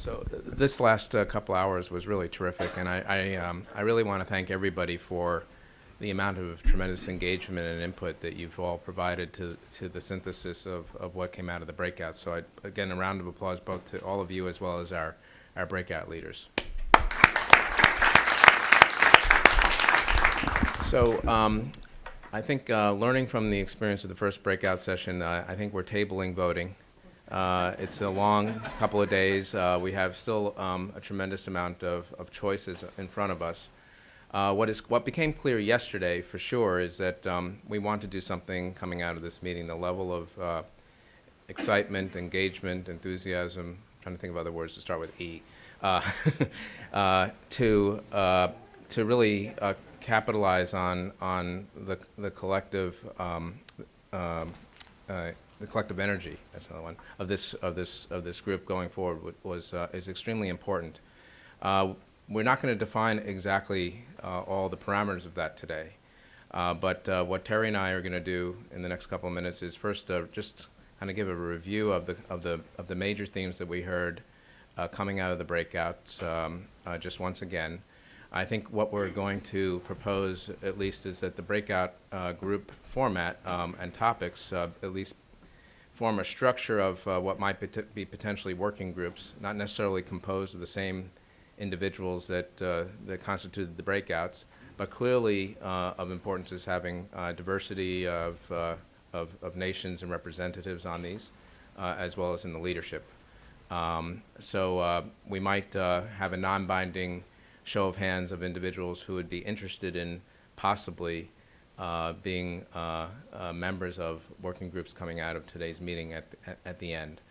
So th- this last uh, couple hours was really terrific, and I, I, um, I really want to thank everybody for the amount of tremendous engagement and input that you've all provided to, to the synthesis of, of what came out of the breakout. So I, again, a round of applause both to all of you as well as our, our breakout leaders. So um, I think uh, learning from the experience of the first breakout session, uh, I think we're tabling voting. Uh, it's a long couple of days. Uh, we have still um, a tremendous amount of, of choices in front of us. Uh, what is what became clear yesterday, for sure, is that um, we want to do something coming out of this meeting. The level of uh, excitement, engagement, enthusiasm. I'm trying to think of other words to start with E. Uh, uh, to to really capitalize on on the the collective um, uh, the collective energy. That's another one of this of this of this group going forward was uh, is extremely important. Uh, we're not going to define exactly uh, all the parameters of that today, uh, but what Terry and I are going to do in the next couple of minutes is first just kind of give a review of the of the of the major themes that we heard coming out of the breakouts. Um, just once again, I think what we're going to propose, at least, is that the breakout uh, group format um, and topics uh, at least form a structure of uh, what might pot- be potentially working groups, not necessarily composed of the same individuals that, uh, that constituted the breakouts, but clearly uh, of importance is having uh, diversity of, of, of nations and representatives on these, as well as in the leadership. Um, so we might have a non-binding show of hands of individuals who would be interested in possibly uh, being uh, uh, members of working groups coming out of today's meeting at, at, at the end.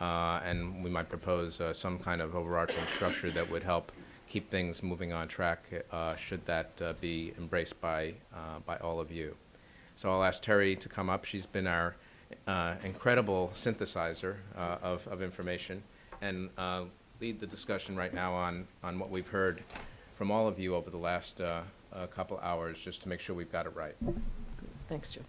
Uh, and we might propose uh, some kind of overarching structure that would help keep things moving on track uh, should that be embraced by, by all of you. So I'll ask Terry to come up. She's been our incredible synthesizer of, of information and lead the discussion right now on, on what we've heard from all of you over the last uh, couple hours, just to make sure we've got it right. Thanks, Joe.